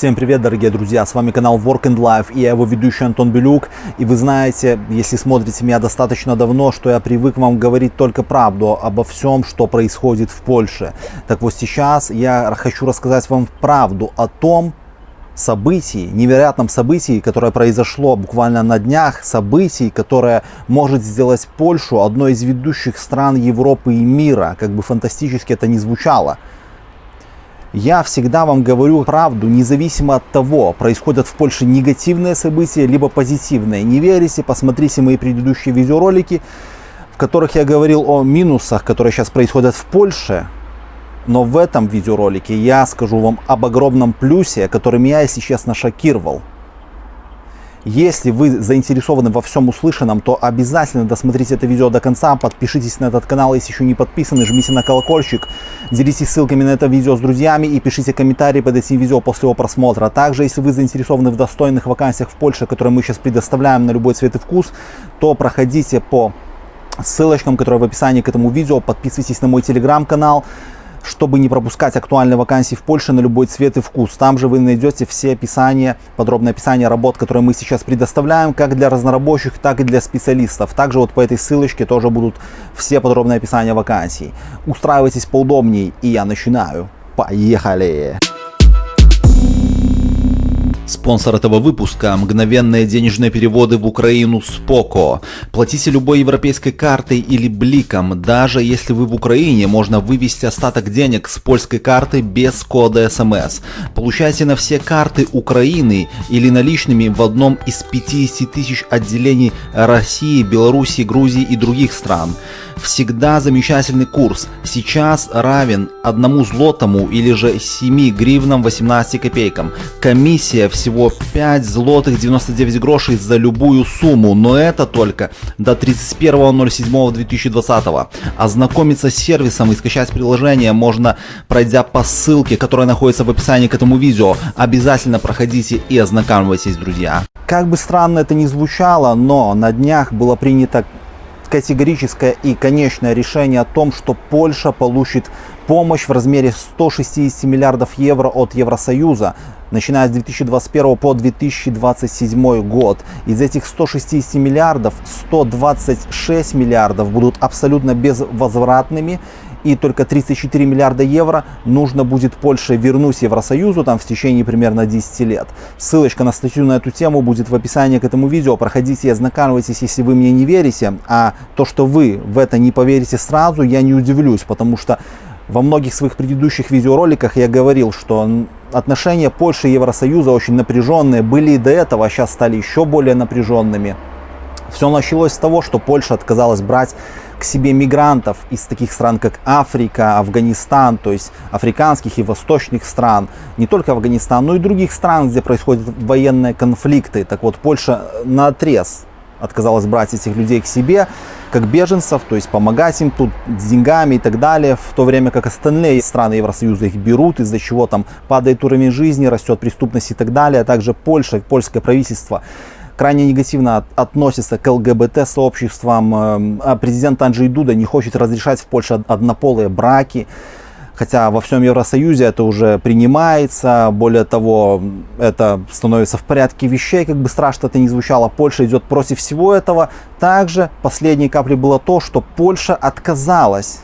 Всем привет, дорогие друзья, с вами канал Work and Life и я его ведущий Антон Белюк. И вы знаете, если смотрите меня достаточно давно, что я привык вам говорить только правду обо всем, что происходит в Польше. Так вот сейчас я хочу рассказать вам правду о том, событий, невероятном событии, которое произошло буквально на днях, событий, которое может сделать Польшу одной из ведущих стран Европы и мира, как бы фантастически это ни звучало. Я всегда вам говорю правду, независимо от того, происходят в Польше негативные события, либо позитивные. Не верите, посмотрите мои предыдущие видеоролики, в которых я говорил о минусах, которые сейчас происходят в Польше. Но в этом видеоролике я скажу вам об огромном плюсе, который меня, если честно, шокировал. Если вы заинтересованы во всем услышанном, то обязательно досмотрите это видео до конца, подпишитесь на этот канал, если еще не подписаны, жмите на колокольчик, делитесь ссылками на это видео с друзьями и пишите комментарии под этим видео после его просмотра. Также, если вы заинтересованы в достойных вакансиях в Польше, которые мы сейчас предоставляем на любой цвет и вкус, то проходите по ссылочкам, которые в описании к этому видео, подписывайтесь на мой телеграм-канал, чтобы не пропускать актуальные вакансии в Польше на любой цвет и вкус. Там же вы найдете все описания, подробное описание работ, которые мы сейчас предоставляем, как для разнорабочих, так и для специалистов. Также вот по этой ссылочке тоже будут все подробные описания вакансий. Устраивайтесь поудобнее, и я начинаю. Поехали! Спонсор этого выпуска – мгновенные денежные переводы в Украину с. Платите любой европейской картой или бликом. Даже если вы в Украине, можно вывести остаток денег с польской карты без кода СМС. Получайте на все карты Украины или наличными в одном из 50 тысяч отделений России, Беларуси, Грузии и других стран всегда замечательный курс. Сейчас равен одному злотому или же 7 гривнам 18 копейкам. Комиссия всего 5 злотых 99 грошей за любую сумму, но это только до 31.07.2020. Ознакомиться с сервисом и скачать приложение можно, пройдя по ссылке, которая находится в описании к этому видео. Обязательно проходите и ознакомьтесь, друзья. Как бы странно это ни звучало, но на днях было принято категорическое и конечное решение о том, что Польша получит помощь в размере 160 миллиардов евро от Евросоюза, начиная с 2021 по 2027 год. Из этих 160 миллиардов 126 миллиардов будут абсолютно безвозвратными и только 34 миллиарда евро нужно будет Польше вернуть Евросоюзу там в течение примерно 10 лет. Ссылочка на статью на эту тему будет в описании к этому видео. Проходите и ознакомьтесь, если вы мне не верите. А то, что вы в это не поверите сразу, я не удивлюсь, потому что во многих своих предыдущих видеороликах я говорил, что отношения Польши и Евросоюза очень напряженные, были и до этого, а сейчас стали еще более напряженными. Все началось с того, что Польша отказалась брать к себе мигрантов из таких стран, как Африка, Афганистан, то есть африканских и восточных стран, не только Афганистан, но и других стран, где происходят военные конфликты. Так вот, Польша на отрез отказалась брать этих людей к себе, как беженцев, то есть помогать им тут с деньгами и так далее, в то время как остальные страны Евросоюза их берут, из-за чего там падает уровень жизни, растет преступность и так далее, а также Польша, польское правительство крайне негативно относится к ЛГБТ-сообществам. Эм, а президент Анджей Дуда не хочет разрешать в Польше однополые браки. Хотя во всем Евросоюзе это уже принимается, более того, это становится в порядке вещей, как бы страшно это ни звучало, Польша идет против всего этого. Также последней каплей было то, что Польша отказалась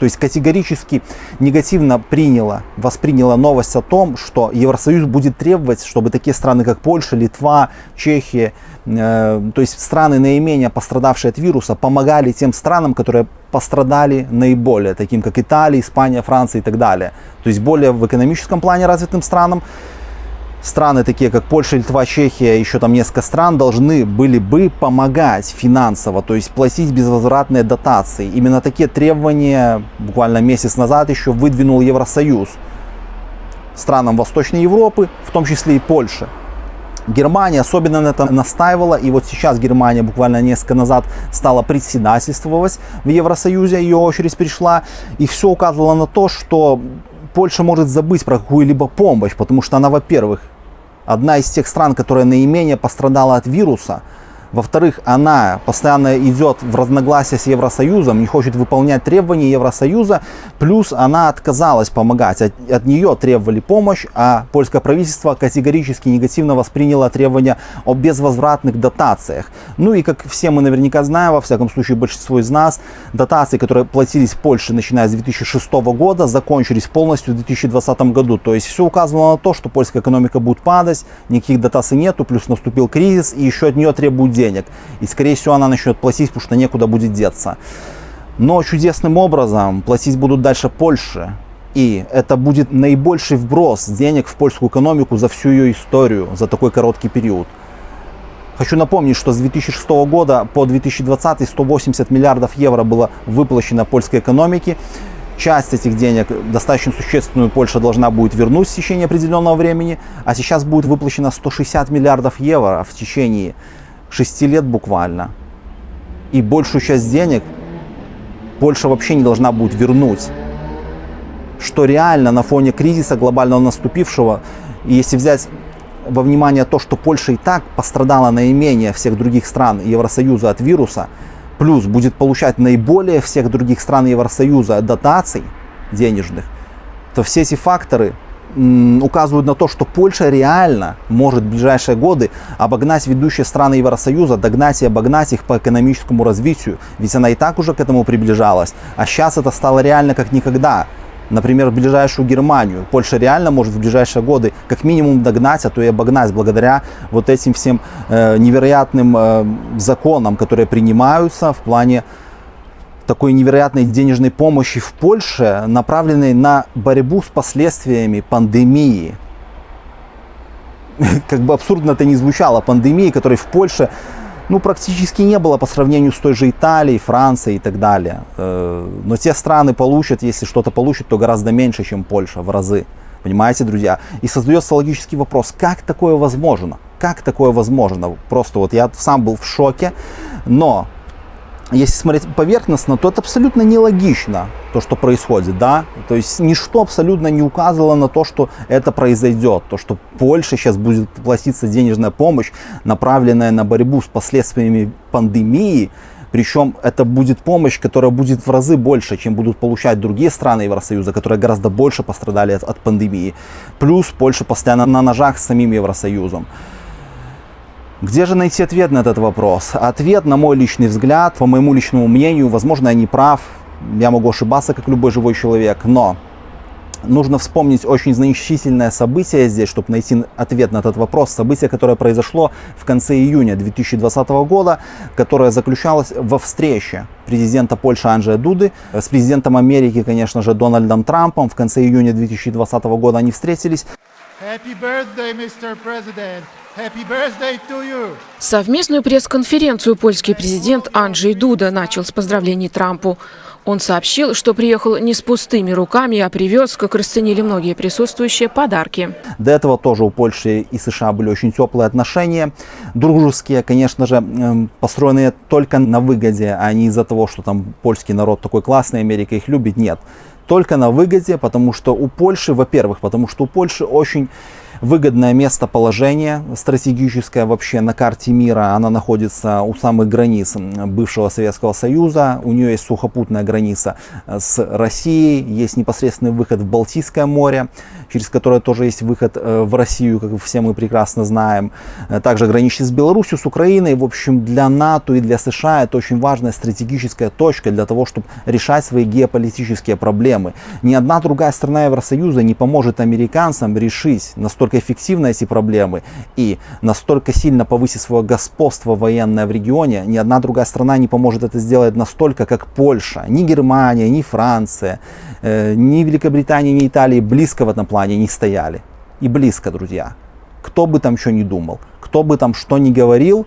то есть категорически негативно приняла, восприняла новость о том, что Евросоюз будет требовать, чтобы такие страны, как Польша, Литва, Чехия, э, то есть страны наименее пострадавшие от вируса, помогали тем странам, которые пострадали наиболее, таким как Италия, Испания, Франция и так далее. То есть более в экономическом плане развитым странам страны, такие как Польша, Литва, Чехия, еще там несколько стран, должны были бы помогать финансово, то есть платить безвозвратные дотации. Именно такие требования буквально месяц назад еще выдвинул Евросоюз странам Восточной Европы, в том числе и Польше. Германия особенно на этом настаивала, и вот сейчас Германия буквально несколько назад стала председательствовать в Евросоюзе, ее очередь пришла, и все указывало на то, что Польша может забыть про какую-либо помощь, потому что она, во-первых, одна из тех стран, которая наименее пострадала от вируса, Во-вторых, она постоянно идет в разногласия с Евросоюзом, не хочет выполнять требования Евросоюза, плюс она отказалась помогать. От, от нее требовали помощь, а польское правительство категорически негативно восприняло требования о безвозвратных дотациях. Ну и как все мы наверняка знаем, во всяком случае большинство из нас, дотации, которые платились Польше начиная с 2006 года, закончились полностью в 2020 году. То есть все указывало на то, что польская экономика будет падать, никаких дотаций нету, плюс наступил кризис и еще от нее требуют денег. И, скорее всего, она начнет платить, потому что некуда будет деться. Но чудесным образом платить будут дальше Польше. И это будет наибольший вброс денег в польскую экономику за всю ее историю, за такой короткий период. Хочу напомнить, что с 2006 года по 2020 180 миллиардов евро было выплачено польской экономике. Часть этих денег, достаточно существенную, Польша должна будет вернуть в течение определенного времени, а сейчас будет выплачено 160 миллиардов евро в течение 6 лет буквально. И большую часть денег Польша вообще не должна будет вернуть. Что реально на фоне кризиса глобального наступившего, если взять во внимание то, что Польша и так пострадала наименее всех других стран Евросоюза от вируса, плюс будет получать наиболее всех других стран Евросоюза дотаций денежных, то все эти факторы указывают на то, что Польша реально может в ближайшие годы обогнать ведущие страны Евросоюза, догнать и обогнать их по экономическому развитию. Ведь она и так уже к этому приближалась. А сейчас это стало реально как никогда. Например, в ближайшую Германию. Польша реально может в ближайшие годы как минимум догнать, а то и обогнать благодаря вот этим всем э, невероятным э, законам, которые принимаются в плане такой невероятной денежной помощи в Польше, направленной на борьбу с последствиями пандемии. Как бы абсурдно это не звучало, пандемии, которой в Польше ну, практически не было по сравнению с той же Италией, Францией и так далее. Э, но те страны получат, если что-то получат, то гораздо меньше, чем Польша, в разы. Понимаете, друзья? И создается логический вопрос, как такое возможно? Как такое возможно? Просто вот я сам был в шоке, но если смотреть поверхностно, то это абсолютно нелогично, то, что происходит, да, то есть ничто абсолютно не указывало на то, что это произойдет, то, что Польша сейчас будет платиться денежная помощь, направленная на борьбу с последствиями пандемии, причем это будет помощь, которая будет в разы больше, чем будут получать другие страны Евросоюза, которые гораздо больше пострадали от, от пандемии. Плюс Польша постоянно на ножах с самим Евросоюзом. Где же найти ответ на этот вопрос? Ответ, на мой личный взгляд, по моему личному мнению, возможно, я не прав, я могу ошибаться, как любой живой человек, но нужно вспомнить очень значительное событие здесь, чтобы найти ответ на этот вопрос. Событие, которое произошло в конце июня 2020 года, которое заключалось во встрече президента Польши Анджея Дуды с президентом Америки, конечно же, Дональдом Трампом. В конце июня 2020 года они встретились. Happy birthday, Mr. President. Совместную пресс-конференцию польский президент Анджей Дуда начал с поздравлений Трампу. Он сообщил, что приехал не с пустыми руками, а привез, как расценили многие присутствующие, подарки. До этого тоже у Польши и США были очень теплые отношения, дружеские, конечно же, эм, построенные только на выгоде, а не из-за того, что там польский народ такой классный, Америка их любит, нет. Только на выгоде, потому что у Польши, во-первых, потому что у Польши очень выгодное местоположение стратегическое вообще на карте мира. Она находится у самых границ бывшего Советского Союза. У нее есть сухопутная граница с Россией, есть непосредственный выход в Балтийское море, через которое тоже есть выход э, в Россию, как все мы прекрасно знаем. Также граничит с Беларусью, с Украиной. В общем, для НАТО и для США это очень важная стратегическая точка для того, чтобы решать свои геополитические проблемы. Ни одна другая страна Евросоюза не поможет американцам решить настолько настолько эффективно эти проблемы и настолько сильно повысить свое господство военное в регионе, ни одна другая страна не поможет это сделать настолько, как Польша. Ни Германия, ни Франция, э, ни Великобритания, ни Италия близко в этом плане не стояли. И близко, друзья. Кто бы там что ни думал, кто бы там что ни говорил,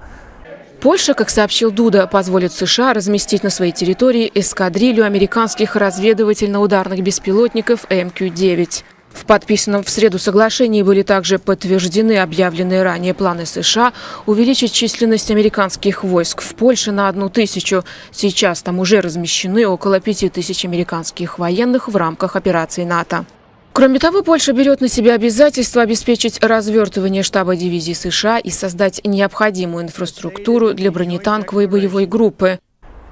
Польша, как сообщил Дуда, позволит США разместить на своей территории эскадрилью американских разведывательно-ударных беспилотников МК-9. В подписанном в среду соглашении были также подтверждены объявленные ранее планы США увеличить численность американских войск в Польше на одну тысячу. Сейчас там уже размещены около пяти тысяч американских военных в рамках операции НАТО. Кроме того, Польша берет на себя обязательство обеспечить развертывание штаба дивизии США и создать необходимую инфраструктуру для бронетанковой боевой группы.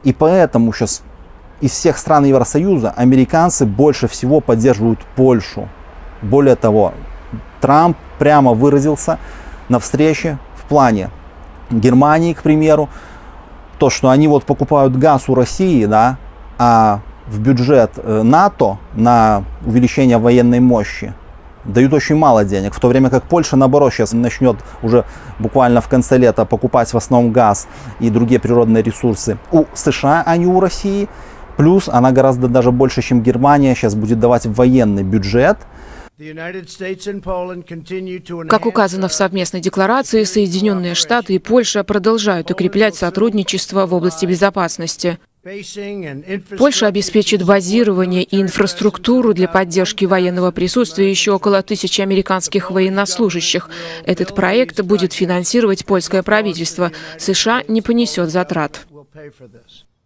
И поэтому сейчас из всех стран Евросоюза американцы больше всего поддерживают Польшу. Более того, Трамп прямо выразился на встрече в плане Германии, к примеру, то, что они вот покупают газ у России, да, а в бюджет э, НАТО на увеличение военной мощи дают очень мало денег, в то время как Польша, наоборот, сейчас начнет уже буквально в конце лета покупать в основном газ и другие природные ресурсы у США, а не у России. Плюс она гораздо даже больше, чем Германия, сейчас будет давать военный бюджет. Как указано в совместной декларации, Соединенные Штаты и Польша продолжают укреплять сотрудничество в области безопасности. Польша обеспечит базирование и инфраструктуру для поддержки военного присутствия еще около тысячи американских военнослужащих. Этот проект будет финансировать польское правительство. США не понесет затрат.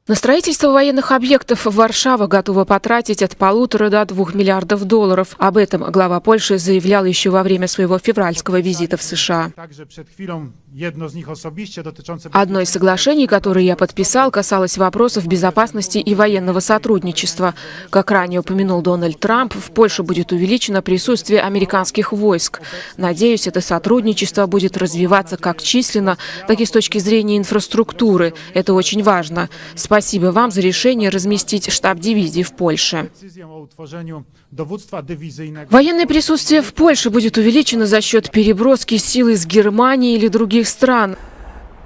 На строительство военных объектов Варшава готова потратить от полутора до двух миллиардов долларов. Об этом глава Польши заявлял еще во время своего февральского визита в США. Одно из соглашений, которое я подписал, касалось вопросов безопасности и военного сотрудничества. Как ранее упомянул Дональд Трамп, в Польше будет увеличено присутствие американских войск. Надеюсь, это сотрудничество будет развиваться как численно, так и с точки зрения инфраструктуры. Это очень важно. Спасибо вам за решение разместить штаб дивизии в Польше. Военное присутствие в Польше будет увеличено за счет переброски сил из Германии или других стран.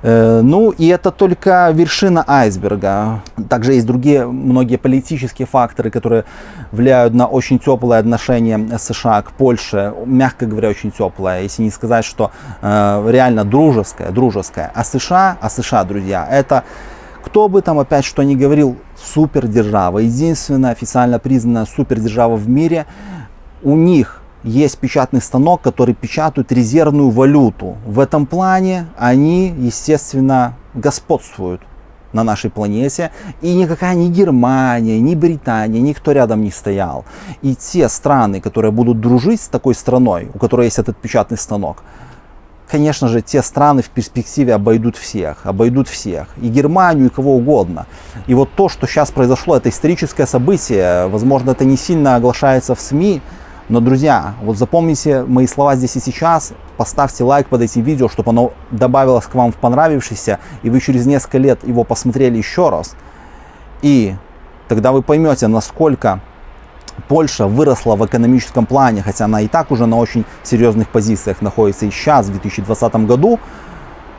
Э, ну и это только вершина айсберга. Также есть другие многие политические факторы, которые влияют на очень теплое отношение США к Польше. Мягко говоря, очень теплое, если не сказать, что э, реально дружеское, дружеское. А США, а США, друзья, это кто бы там опять что ни говорил, супердержава, единственная официально признанная супердержава в мире, у них есть печатный станок, который печатает резервную валюту. В этом плане они, естественно, господствуют на нашей планете. И никакая ни Германия, ни Британия, никто рядом не стоял. И те страны, которые будут дружить с такой страной, у которой есть этот печатный станок, конечно же, те страны в перспективе обойдут всех, обойдут всех, и Германию, и кого угодно. И вот то, что сейчас произошло, это историческое событие, возможно, это не сильно оглашается в СМИ, но, друзья, вот запомните мои слова здесь и сейчас, поставьте лайк под этим видео, чтобы оно добавилось к вам в понравившееся, и вы через несколько лет его посмотрели еще раз. И тогда вы поймете, насколько Польша выросла в экономическом плане, хотя она и так уже на очень серьезных позициях находится и сейчас, в 2020 году.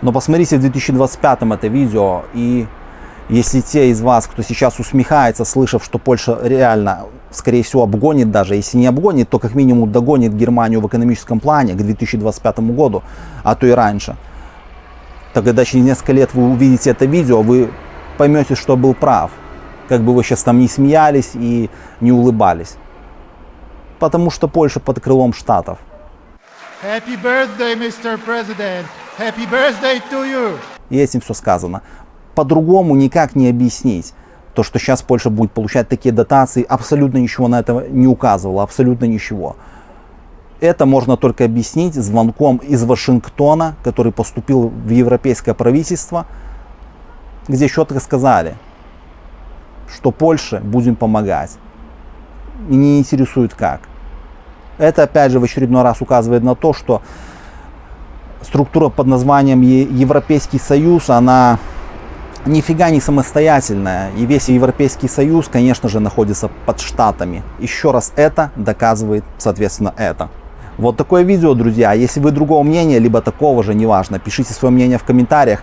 Но посмотрите в 2025 это видео, и если те из вас, кто сейчас усмехается, слышав, что Польша реально, скорее всего, обгонит даже, если не обгонит, то как минимум догонит Германию в экономическом плане к 2025 году, а то и раньше, то когда через несколько лет вы увидите это видео, вы поймете, что был прав как бы вы сейчас там не смеялись и не улыбались. Потому что Польша под крылом Штатов. Happy birthday, Mr. President. Happy birthday to you. И этим все сказано. По-другому никак не объяснить. То, что сейчас Польша будет получать такие дотации, абсолютно ничего на это не указывало, абсолютно ничего. Это можно только объяснить звонком из Вашингтона, который поступил в европейское правительство, где четко сказали – что Польше будем помогать. Не интересует как. Это опять же в очередной раз указывает на то, что структура под названием Европейский Союз, она нифига не самостоятельная. И весь Европейский Союз, конечно же, находится под Штатами. Еще раз это доказывает, соответственно, это. Вот такое видео, друзья. Если вы другого мнения, либо такого же, неважно, пишите свое мнение в комментариях.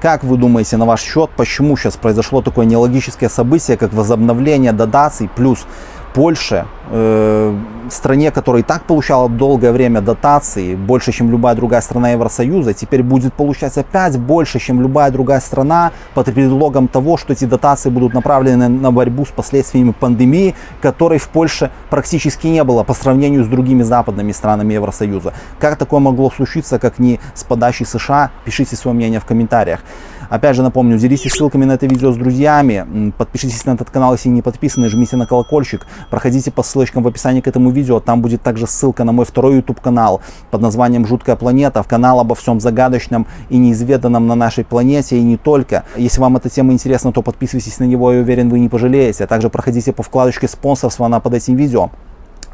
Как вы думаете на ваш счет, почему сейчас произошло такое нелогическое событие, как возобновление дотаций плюс Польше, э, стране, которая и так получала долгое время дотации, больше, чем любая другая страна Евросоюза, теперь будет получать опять больше, чем любая другая страна, под предлогом того, что эти дотации будут направлены на борьбу с последствиями пандемии, которой в Польше практически не было по сравнению с другими западными странами Евросоюза. Как такое могло случиться, как не с подачей США? Пишите свое мнение в комментариях. Опять же напомню, делитесь ссылками на это видео с друзьями, подпишитесь на этот канал, если не подписаны, жмите на колокольчик, проходите по ссылке ссылочкам в описании к этому видео. Там будет также ссылка на мой второй YouTube канал под названием «Жуткая планета». В канал обо всем загадочном и неизведанном на нашей планете и не только. Если вам эта тема интересна, то подписывайтесь на него, я уверен, вы не пожалеете. А также проходите по вкладочке спонсорства, она под этим видео.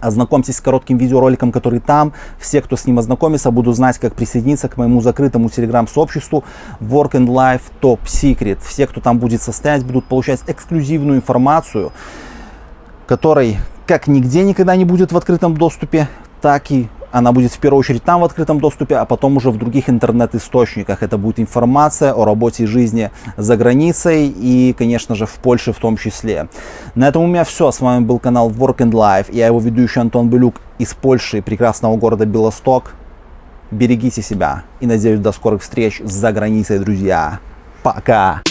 Ознакомьтесь с коротким видеороликом, который там. Все, кто с ним ознакомится, будут знать, как присоединиться к моему закрытому телеграм-сообществу Work and Life Top Secret. Все, кто там будет состоять, будут получать эксклюзивную информацию, которой как нигде никогда не будет в открытом доступе, так и она будет в первую очередь там в открытом доступе, а потом уже в других интернет-источниках. Это будет информация о работе и жизни за границей и, конечно же, в Польше в том числе. На этом у меня все. С вами был канал Work and Life. Я его ведущий Антон Белюк из Польши, прекрасного города Белосток. Берегите себя и надеюсь до скорых встреч за границей, друзья. Пока!